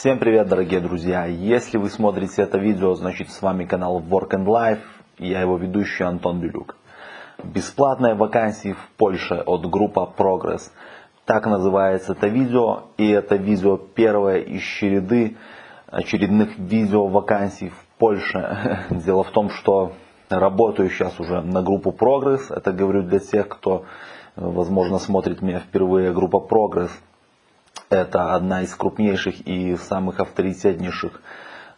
Всем привет, дорогие друзья! Если вы смотрите это видео, значит с вами канал Work and Life, я его ведущий Антон Белюк. Бесплатные вакансии в Польше от группы Progress. Так называется это видео, и это видео первое из череды очередных видео вакансий в Польше. Дело в том, что работаю сейчас уже на группу Progress. Это говорю для тех, кто, возможно, смотрит меня впервые. Группа Progress – это одна из крупнейших и самых авторитетнейших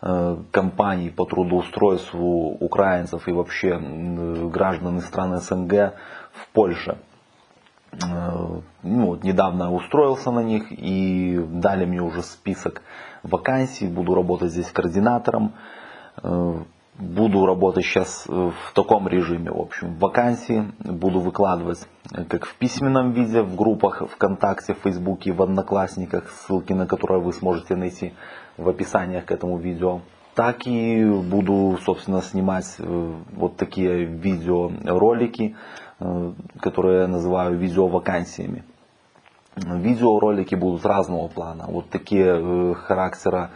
э, компаний по трудоустройству украинцев и вообще граждан из стран СНГ в Польше. Э, ну, вот недавно устроился на них и дали мне уже список вакансий. Буду работать здесь координатором. Буду работать сейчас э, в таком режиме, в общем, вакансии буду выкладывать э, как в письменном виде, в группах ВКонтакте, в Фейсбуке, в Одноклассниках, ссылки на которые вы сможете найти в описаниях к этому видео. Так и буду, собственно, снимать э, вот такие видеоролики, которые я называю видеовакансиями. Видеоролики будут разного плана, вот такие характера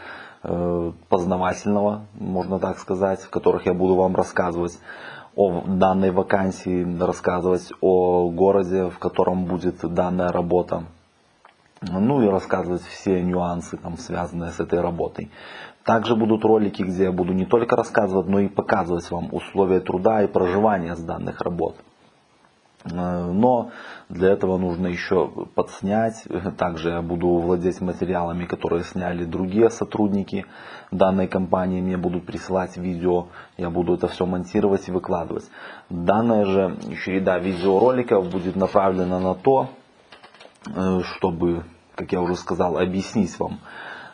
познавательного, можно так сказать, в которых я буду вам рассказывать о данной вакансии, рассказывать о городе, в котором будет данная работа. Ну и рассказывать все нюансы, там, связанные с этой работой. Также будут ролики, где я буду не только рассказывать, но и показывать вам условия труда и проживания с данных работ. Э, но для этого нужно еще подснять. Также я буду владеть материалами, которые сняли другие сотрудники данной компании. Мне будут присылать видео. Я буду это все монтировать и выкладывать. Данная же череда видеороликов будет направлена на то, э, чтобы, как я уже сказал, объяснить вам,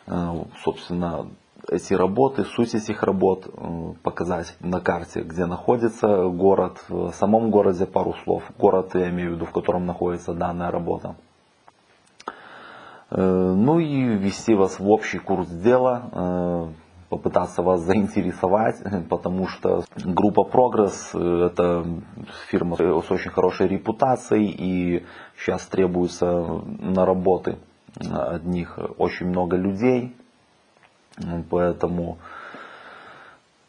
э, собственно, эти работы, суть этих работ, э, показать на карте, где находится город, в самом городе пару слов. Город, я имею в виду, в котором находится данная работа. Э, ну и ввести вас в общий курс дела, э, попытаться вас заинтересовать, потому что группа Progress это фирма с очень хорошей репутацией и сейчас требуется на работы от них очень много людей, Поэтому,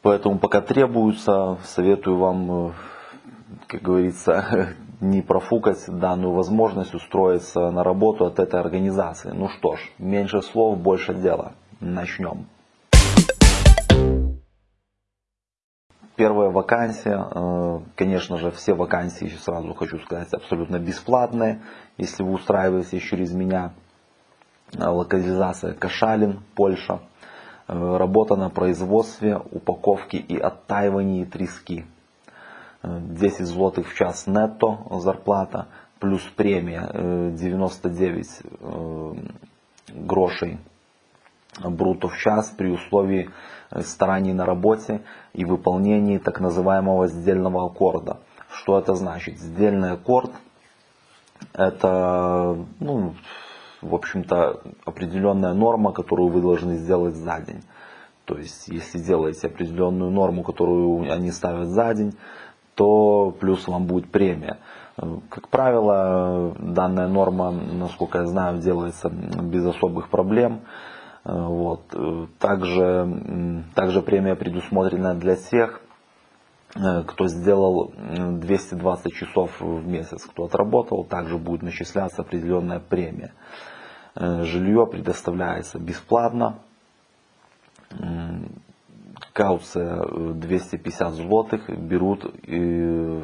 поэтому пока требуется, советую вам, э, как говорится, не профукать данную возможность устроиться на работу от этой организации. Ну что ж, меньше слов, больше дела. Начнем. Первая вакансия, э, конечно же, все вакансии, сразу хочу сказать, абсолютно бесплатные, если вы устраиваетесь через меня. Локализация Кашалин, Польша. Э, работа на производстве, упаковке и оттаивании трески. 10 э, злотых в час нетто зарплата, плюс премия 99 э, грошей брутто в час при условии стараний на работе и выполнении так называемого сдельного аккорда. Что это значит? Сдельный аккорд это ну, в общем-то, определенная норма, которую вы должны сделать за день. То есть, если делаете определенную норму, которую они ставят за день, то плюс вам будет премия. Как правило, данная норма, насколько я знаю, делается без особых проблем. Вот. Также, также премия предусмотрена для тех, кто сделал 220 часов в месяц, кто отработал, также будет начисляться определенная премия. Э, жилье предоставляется бесплатно. Кауция 250 э, злотых берут э,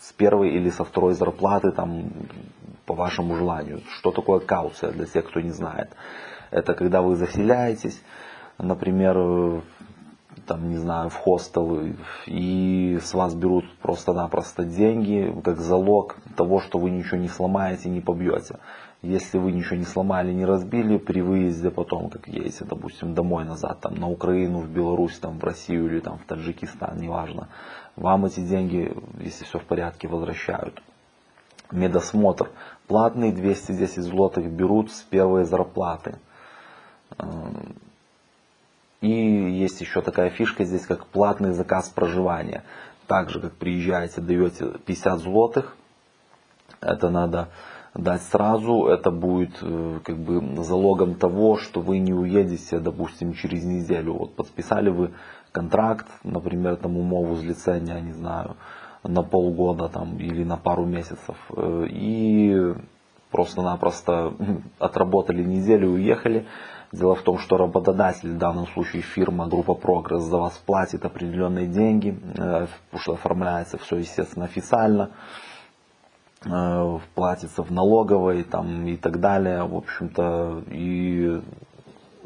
с первой или со второй зарплаты, там, по вашему желанию. Что такое кауция, для тех, кто не знает? Это когда вы заселяетесь, например, там, не знаю, в хостел, и с вас берут просто-напросто деньги, как залог того, что вы ничего не сломаете, не побьете. Если вы ничего не сломали, не разбили, при выезде потом, как едете, допустим, домой назад, там, на Украину, в Беларусь, там, в Россию или там, в Таджикистан, неважно, вам эти деньги, если все в порядке, возвращают. Медосмотр платный, 210 злотых берут с первой зарплаты. И есть еще такая фишка здесь, как платный заказ проживания. Так же, как приезжаете, даете 50 злотых. Это надо дать сразу, это будет э, как бы залогом того, что вы не уедете, допустим, через неделю. Вот подписали вы контракт, например, там умову злицения, не знаю, на полгода там или на пару месяцев. Э, и просто-напросто отработали неделю уехали. Дело в том, что работодатель, в данном случае фирма, группа Прогресс, за вас платит определенные деньги, э, потому что оформляется все, естественно, официально, э, платится в налоговой там, и так далее. В общем-то, и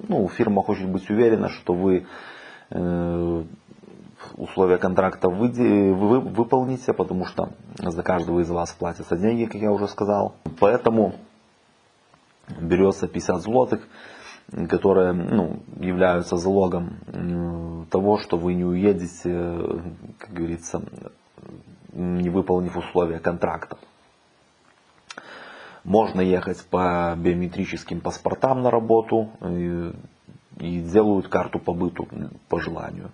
ну, фирма хочет быть уверена, что вы э, условия контракта вы, вы, выполните, потому что за каждого из вас платятся деньги, как я уже сказал. Поэтому берется 50 злотых которые ну, являются залогом того, что вы не уедете, как говорится, не выполнив условия контракта. Можно ехать по биометрическим паспортам на работу и, и делают карту по быту по желанию.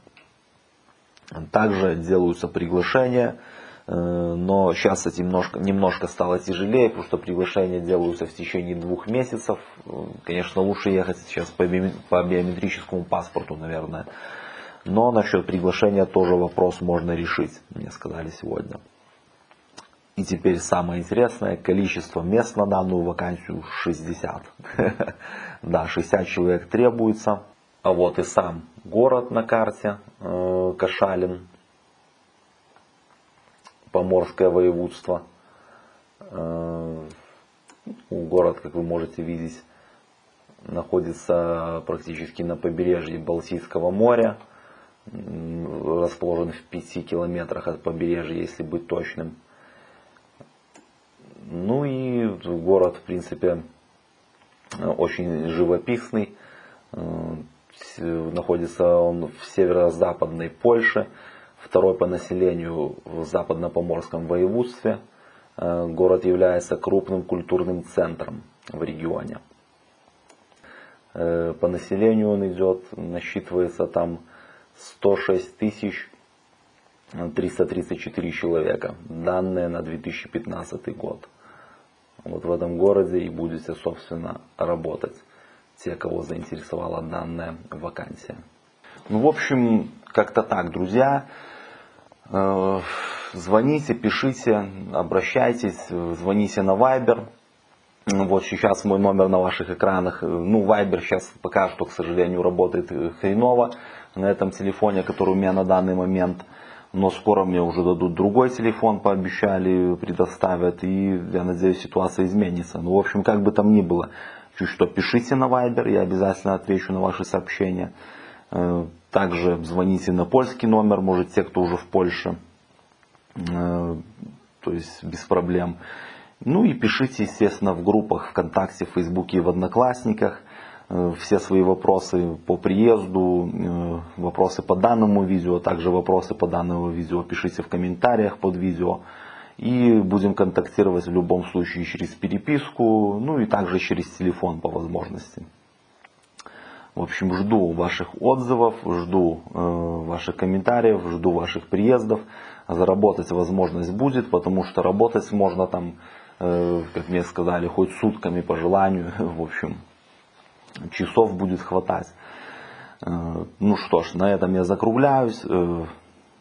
Также делаются приглашения Э, но сейчас это немножко, немножко стало тяжелее, потому что приглашения делаются в течение двух месяцев. Э, конечно, лучше ехать сейчас по биометрическому паспорту, наверное. Но насчет приглашения тоже вопрос можно решить, мне сказали сегодня. И теперь самое интересное, количество мест на данную вакансию 60. Да, 60 человек требуется. А вот и сам город на карте, э, Кашалин, Поморское воеводство. Э, город, как вы можете видеть, находится практически на побережье Балтийского моря. Расположен в 5 километрах от побережья, если быть точным. Ну и город, в принципе, очень живописный. Э, находится он в северо-западной Польше второй по населению в западно-поморском воеводстве. Э, город является крупным культурным центром в регионе. Э, по населению он идет, насчитывается там 106 тысяч 334 человека. Данные на 2015 год. Вот в этом городе и будете, собственно, работать. Те, кого заинтересовала данная вакансия. Ну, в общем, как-то так, друзья. Э, звоните, пишите, обращайтесь, звоните на Viber. Вот сейчас мой номер на ваших экранах. Ну, Viber сейчас пока что, к сожалению, работает хреново на этом телефоне, который у меня на данный момент. Но скоро мне уже дадут другой телефон, пообещали, предоставят. И я надеюсь, ситуация изменится. Ну, в общем, как бы там ни было, чуть что пишите на Viber, я обязательно отвечу на ваши сообщения. Э, также звоните на польский номер, может те, кто уже в Польше. Э, то есть без проблем. Ну и пишите, естественно, в группах ВКонтакте, в Фейсбуке и в Одноклассниках э, все свои вопросы по приезду, вопросы по данному видео, а также вопросы по данному видео пишите в комментариях под видео. И будем контактировать в любом случае через переписку, ну и также через телефон по возможности. В общем, жду ваших отзывов, жду э, ваших комментариев, жду ваших приездов. Заработать возможность будет, потому что работать можно там, э, как мне сказали, хоть сутками по желанию. В общем, часов будет хватать. Э, ну что ж, на этом я закругляюсь. Э,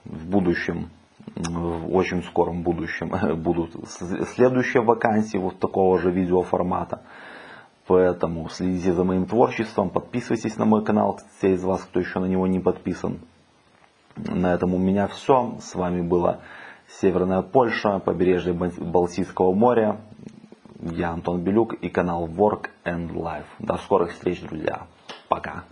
в будущем, в очень скором будущем будут следующие вакансии вот такого же видеоформата. Поэтому следите за моим творчеством, подписывайтесь на мой канал, те из вас, кто еще на него не подписан. На этом у меня все. С вами была Северная Польша, побережье Балтийского моря. Я Антон Белюк и канал Work and Life. До скорых встреч, друзья. Пока.